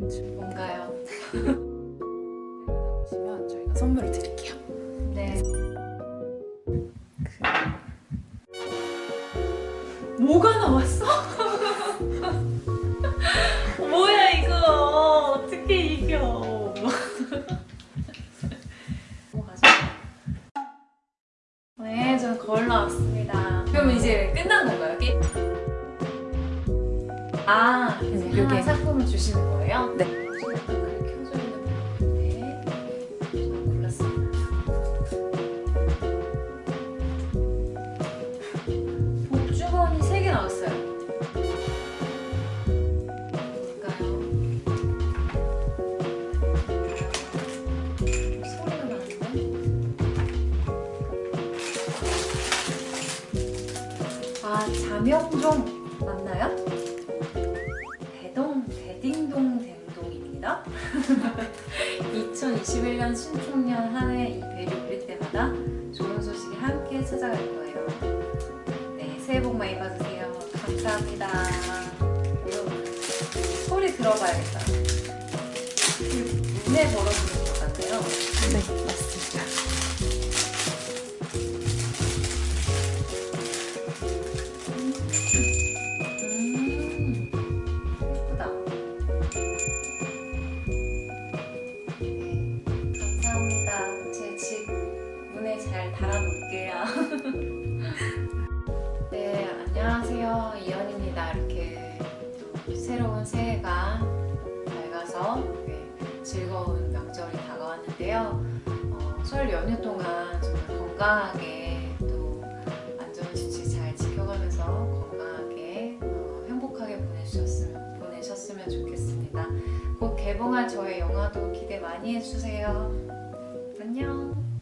뭔가요? 보시면 저희가 선물을 드릴게요. 네. 그... 뭐가 나왔어? 뭐야 이거 어떻게 이겨? 네, 저는 거울 나왔습니다. 그러면 이제 끝난 건가요? 게 아, 요게 요게. 상품을 주시는 거예요? 네. 지금 불이 켜져 있는 부분인데 저는 골랐습니다. 복주머니 3개 나왔어요. 볼까요? 소리가 나는데? 아, 자명종 맞나요? 2021년 신축년 한 해이 벨이 울릴 때마다 좋은 소식이 함께 찾아갈 거예요. 네, 새해 복 많이 받으세요. 감사합니다. 이거 소리 들어봐야겠다. 문에 걸어주는 것 같네요. 네, 맞습니다. 음, 달아놓을게요. 네, 안녕하세요. 이연입니다. 이렇게 또 새로운 새해가 밝아서 즐거운 명절이 다가왔는데요. 어, 설 연휴 동안 정말 건강하게 또 안전수칙 잘 지켜가면서 건강하게 어, 행복하게 보내셨으면, 보내셨으면 좋겠습니다. 곧 개봉할 저의 영화도 기대 많이 해주세요. 안녕.